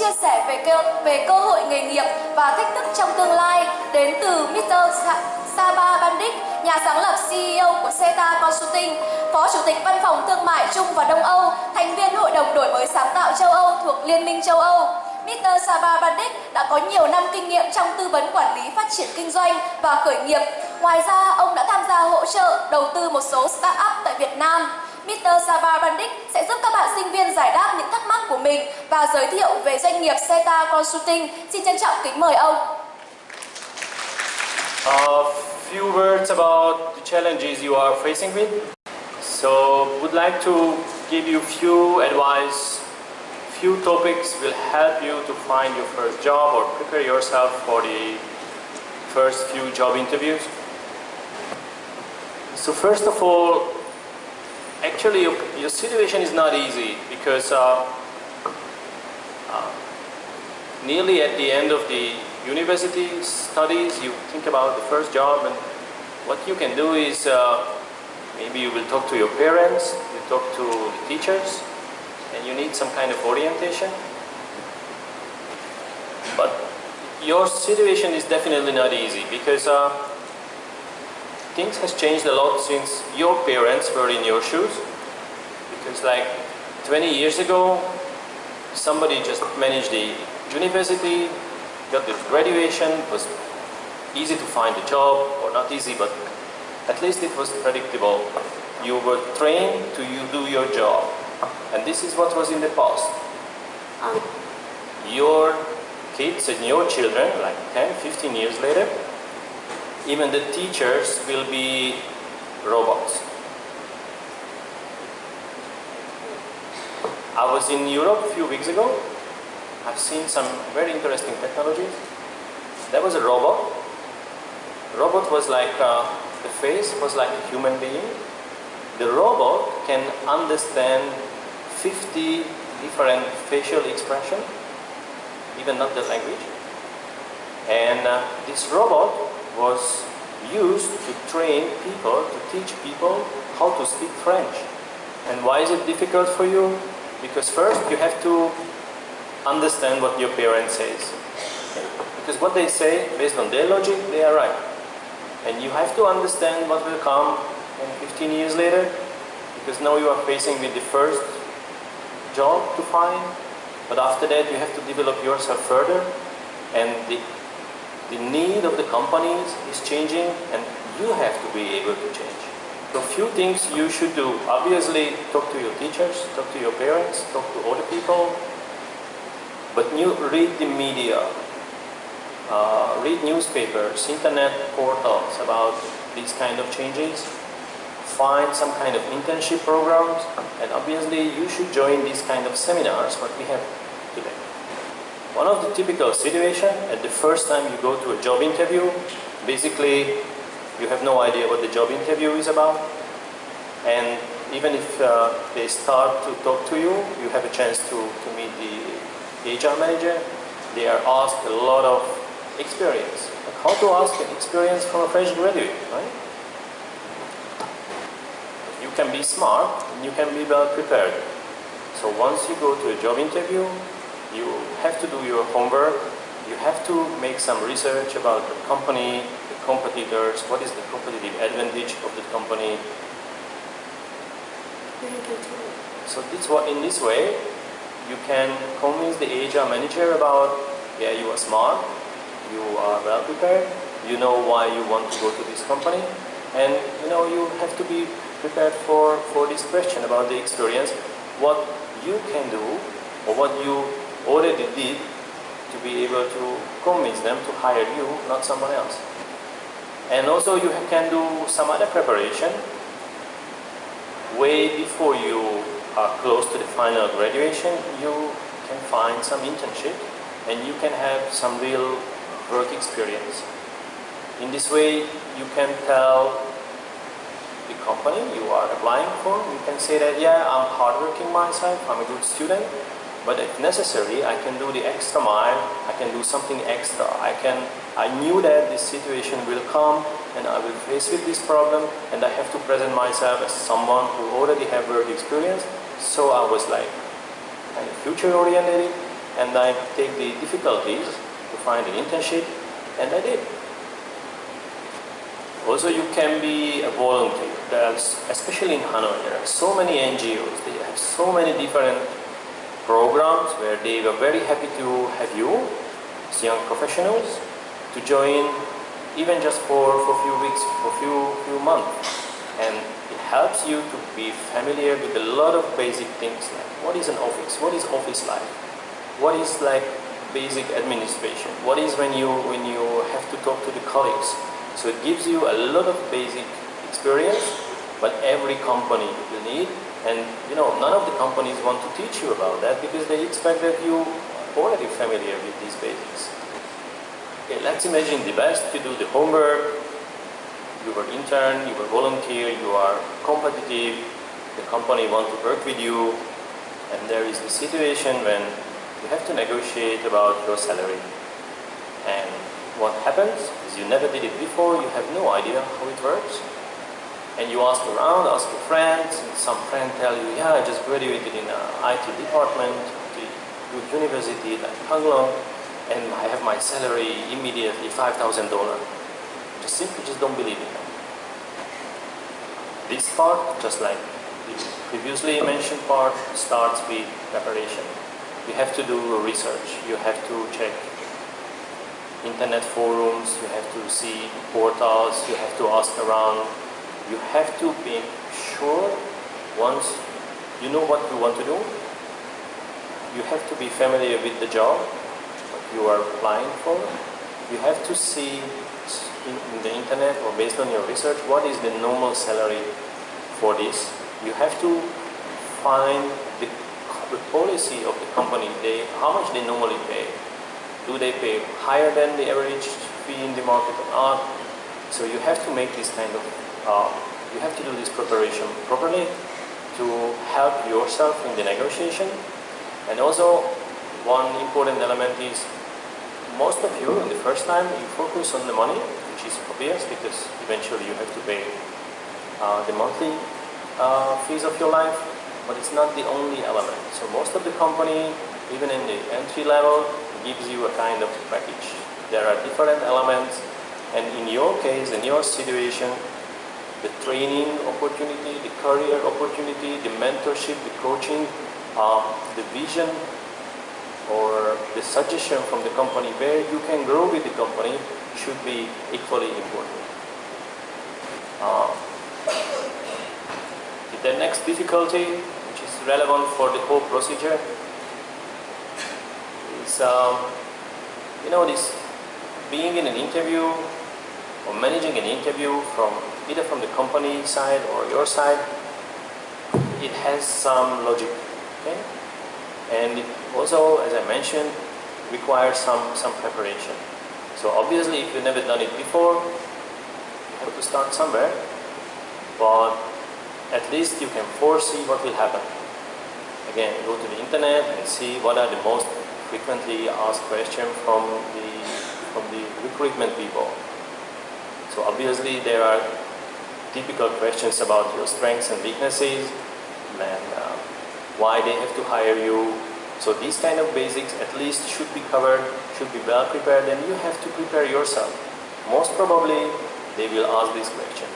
chia sẻ về cơ, về cơ hội nghề nghiệp và thách thức trong tương lai đến từ Mr. Saba Bandic, nhà sáng lập CEO của Seta Consulting, Phó Chủ tịch Văn phòng Thương mại Trung và Đông Âu, thành viên Hội đồng đổi mới sáng tạo châu Âu thuộc Liên minh châu Âu. Mr. Saba Bandic đã có nhiều năm kinh nghiệm trong tư vấn quản lý phát triển kinh doanh và khởi nghiệp. Ngoài ra, ông đã tham gia hỗ trợ đầu tư một số start-up tại Việt Nam. Mr. Saba Bandic sẽ giúp các bạn sinh viên giải đáp những thắc mắc của mình và giới thiệu về doanh nghiệp Seta Consulting. Xin trân trọng kính mời ông. A few words about the challenges you are facing with. So, would like to give you few advice, few topics will help you to find your first job or prepare yourself for the first few job interviews. So first of all, actually your, your situation is not easy because uh, nearly at the end of the university studies you think about the first job and what you can do is uh, maybe you will talk to your parents, you talk to the teachers and you need some kind of orientation. But your situation is definitely not easy because uh, things has changed a lot since your parents were in your shoes. Because like 20 years ago somebody just managed the university got the graduation was easy to find a job or not easy but at least it was predictable you were trained to you do your job and this is what was in the past Um, your kids and your children like 10 15 years later even the teachers will be robots. I was in Europe a few weeks ago. I've seen some very interesting technologies. There was a robot. Robot was like, uh, the face was like a human being. The robot can understand 50 different facial expression, even not the language. And uh, this robot was used to train people, to teach people how to speak French. And why is it difficult for you? Because first you have to understand what your parents says. Because what they say, based on their logic, they are right. And you have to understand what will come 15 years later, because now you are facing with the first job to find, but after that you have to develop yourself further, and the the need of the companies is changing and you have to be able to change. So few things you should do. Obviously talk to your teachers, talk to your parents, talk to other people. But you read the media, uh, read newspapers, internet portals about these kind of changes. Find some kind of internship programs and obviously you should join these kind of seminars what we have today. One of the typical situation at the first time you go to a job interview, basically you have no idea what the job interview is about and even if uh, they start to talk to you, you have a chance to, to meet the HR manager. They are asked a lot of experience. Like how to ask an experience from a fresh graduate, right? You can be smart and you can be well prepared. So once you go to a job interview, you have to do your homework, you have to make some research about the company, the competitors, what is the competitive advantage of the company. So this what in this way you can convince the HR manager about yeah you are smart, you are well prepared, you know why you want to go to this company and you know you have to be prepared for, for this question about the experience, what you can do or what you already did to be able to convince them to hire you, not someone else. And also you can do some other preparation way before you are close to the final graduation, you can find some internship and you can have some real work experience. In this way, you can tell the company you are applying for, you can say that, yeah, I'm hardworking myself, I'm a good student, but if necessary, I can do the extra mile, I can do something extra. I can, I knew that this situation will come and I will face with this problem and I have to present myself as someone who already have work experience. So I was like kind of future oriented and I take the difficulties to find an internship, and I did. Also, you can be a volunteer. There's, especially in Hanoi, there are so many NGOs. They have so many different programs where they were very happy to have you, as young professionals, to join even just for, for a few weeks, for a few, few months. And it helps you to be familiar with a lot of basic things like what is an office, what is office life, what is like basic administration, what is when you, when you have to talk to the colleagues. So it gives you a lot of basic experience, but every company will need and you know, none of the companies want to teach you about that because they expect that you are already familiar with these basics. Okay, let's imagine the best, you do the homework, you were intern, you were volunteer, you are competitive, the company want to work with you, and there is the situation when you have to negotiate about your salary. And what happens is you never did it before, you have no idea how it works, and you ask around, ask your friends, and some friend tell you, yeah, I just graduated in uh, an IT department, the good university like Hang Lung, and I have my salary immediately $5,000. Just simply just don't believe them. This part, just like the previously mentioned part, starts with preparation. You have to do research, you have to check internet forums, you have to see portals, you have to ask around, you have to be sure once you know what you want to do, you have to be familiar with the job you are applying for. You have to see in, the internet or based on your research what is the normal salary for this. You have to find the, the policy of the company, they, how much they normally pay. Do they pay higher than the average fee in the market or not? So you have to make this kind of uh, you have to do this preparation properly to help yourself in the negotiation. And also, one important element is most of you in the first time you focus on the money, which is obvious because eventually you have to pay uh, the monthly uh, fees of your life, but it's not the only element. So most of the company, even in the entry level, gives you a kind of package. There are different elements, and in your case, in your situation, the training opportunity, the career opportunity, the mentorship, the coaching, uh, the vision or the suggestion from the company where you can grow with the company should be equally important. Uh, the next difficulty, which is relevant for the whole procedure, is, um, you know, this being in an interview or managing an interview from either from the company side or your side, it has some logic. Okay? And also, as I mentioned, requires some, some preparation. So obviously, if you've never done it before, you have to start somewhere. But at least you can foresee what will happen. Again, go to the internet and see what are the most frequently asked questions from the, from the recruitment people. So obviously there are typical questions about your strengths and weaknesses and uh, why they have to hire you. So these kind of basics at least should be covered, should be well prepared and you have to prepare yourself. Most probably they will ask this question.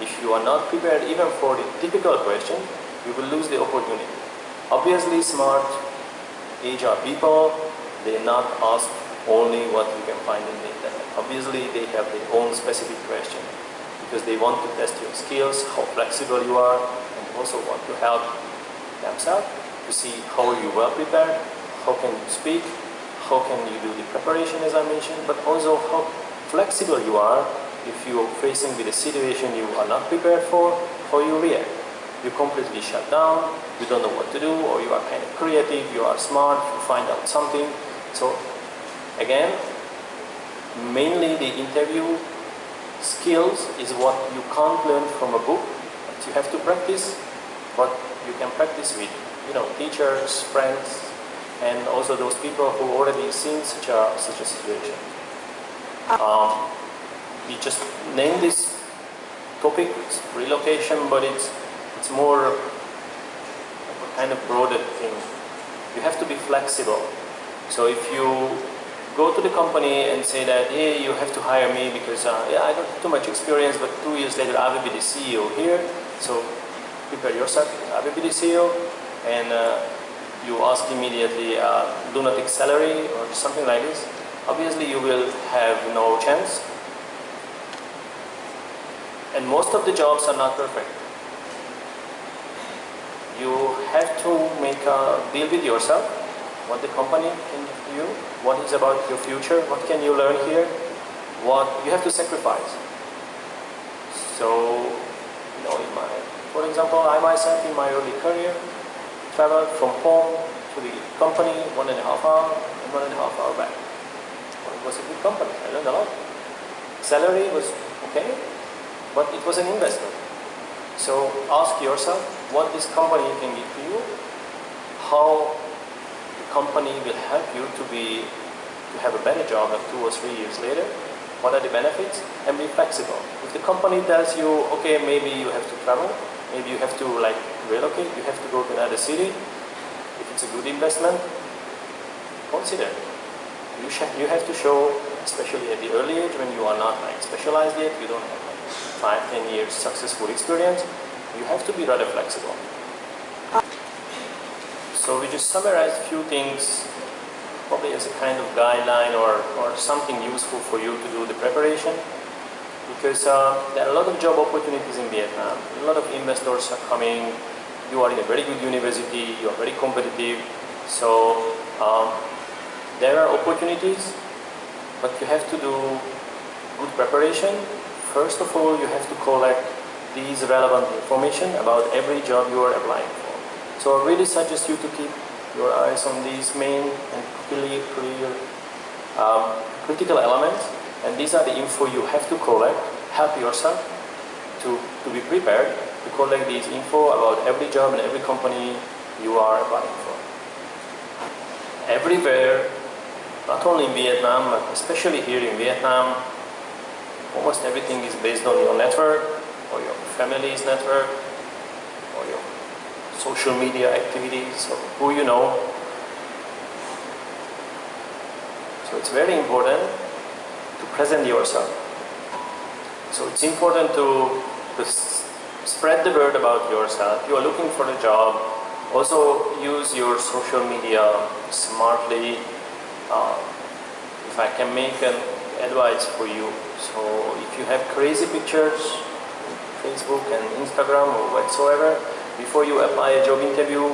If you are not prepared even for the typical question, you will lose the opportunity. Obviously smart HR people, they not ask only what you can find in the internet. Obviously they have their own specific question because they want to test your skills, how flexible you are, and also want to help themselves to see how you well prepared, how can you speak, how can you do the preparation as I mentioned, but also how flexible you are if you are facing with a situation you are not prepared for, how you react. You completely shut down, you don't know what to do, or you are kind of creative, you are smart, you find out something. So again, mainly the interview skills is what you can't learn from a book, but you have to practice what you can practice with, you know, teachers, friends, and also those people who already seen such a such a situation. Um, we just name this topic relocation, but it's it's more a kind of broader thing. You have to be flexible. So if you go to the company and say that, hey, you have to hire me because uh, yeah, I don't have too much experience, but two years later I will be the CEO here. So prepare yourself, CEO, and uh, you ask immediately, uh, do not take salary or something like this. Obviously, you will have no chance. And most of the jobs are not perfect. You have to make a deal with yourself, what the company can to you, what is about your future, what can you learn here, what you have to sacrifice. So, you know, in my, for example, I myself in my early career traveled from home to the company one and a half hour and one and a half hour back. Well, it was a good company, I learned a lot. Salary was okay, but it was an investment. So ask yourself what this company can give to you, how the company will help you to be to have a better job like two or three years later, what are the benefits, and be flexible. If the company tells you, okay, maybe you have to travel, maybe you have to like relocate, you have to go to another city, if it's a good investment, consider. You, you have to show, especially at the early age when you are not like specialized yet, you don't have like five, ten years successful experience, you have to be rather flexible. So we just summarized a few things probably as a kind of guideline or, or something useful for you to do the preparation because uh, there are a lot of job opportunities in Vietnam. A lot of investors are coming. You are in a very good university. You are very competitive. So um, there are opportunities, but you have to do good preparation. First of all, you have to collect these relevant information about every job you are applying for. So I really suggest you to keep your eyes on these main and clear, clear um, critical elements and these are the info you have to collect, help yourself to, to be prepared to collect these info about every job and every company you are applying for. Everywhere, not only in Vietnam, but especially here in Vietnam, almost everything is based on your network or your family's network or your social media activities or who you know. So it's very important present yourself. So it's important to, to spread the word about yourself. You are looking for a job. Also use your social media smartly. Uh, if I can make an advice for you. So if you have crazy pictures, Facebook and Instagram or whatsoever, before you apply a job interview,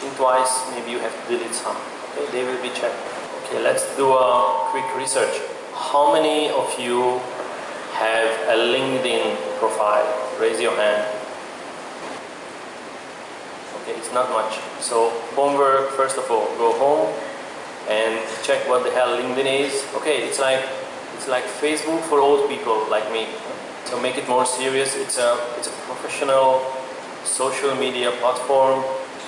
think twice, maybe you have to delete some. Okay, they will be checked. Okay, let's do a quick research. How many of you have a LinkedIn profile? Raise your hand. Okay, it's not much. So homework, first of all, go home and check what the hell LinkedIn is. Okay, it's like it's like Facebook for old people like me. So make it more serious. It's a it's a professional social media platform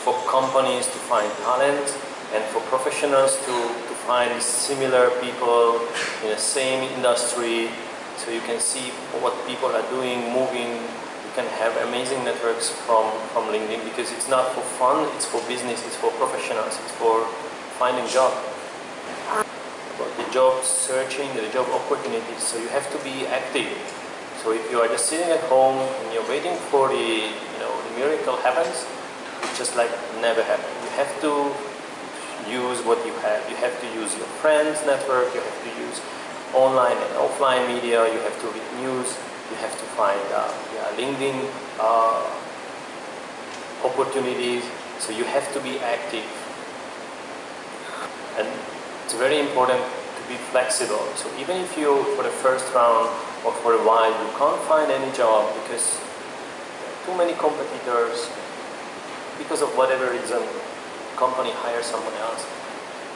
for companies to find talent and for professionals to, to find similar people in the same industry so you can see what people are doing, moving. You can have amazing networks from, from LinkedIn because it's not for fun, it's for business, it's for professionals, it's for finding job. But the job searching, the job opportunities, so you have to be active. So if you are just sitting at home and you're waiting for the, you know, the miracle happens, it just like never happened. You have to use what you have. You have to use your friends' network, you have to use online and offline media, you have to read news, you have to find uh, yeah, LinkedIn uh, opportunities, so you have to be active. And it's very important to be flexible. So even if you, for the first round or for a while, you can't find any job because too many competitors, because of whatever reason, company hire someone else.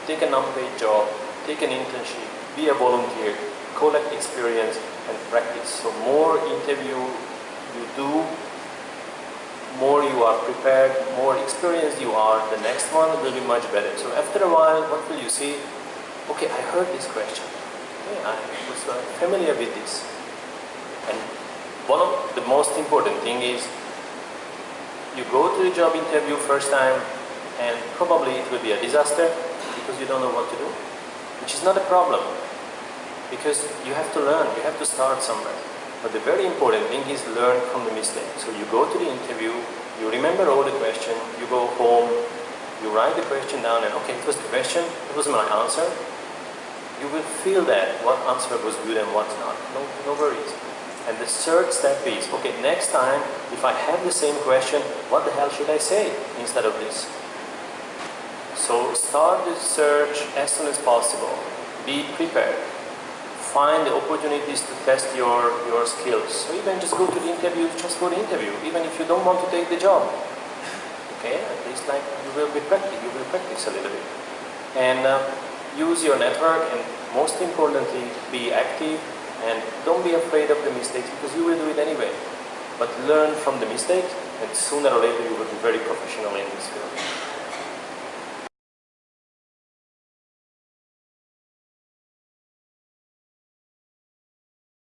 Take an unpaid job, take an internship, be a volunteer, collect experience and practice. So more interview you do, more you are prepared, more experienced you are, the next one will be much better. So after a while, what will you see? Okay, I heard this question. Okay, I was uh, familiar with this. And one of the most important thing is you go to the job interview first time, and probably it will be a disaster because you don't know what to do, which is not a problem because you have to learn, you have to start somewhere. But the very important thing is learn from the mistake. So you go to the interview, you remember all the question, you go home, you write the question down and okay, it was the question, it was my answer. You will feel that what answer was good and what's not. No, no worries. And the third step is, okay, next time, if I have the same question, what the hell should I say instead of this? So start the search as soon as possible. Be prepared. Find the opportunities to test your, your skills. So even just go to the interview, just for the interview, even if you don't want to take the job. Okay, at least like you will be practice, you will practice a little bit. And uh, use your network and most importantly, be active and don't be afraid of the mistakes because you will do it anyway. But learn from the mistakes and sooner or later you will be very professional in this field.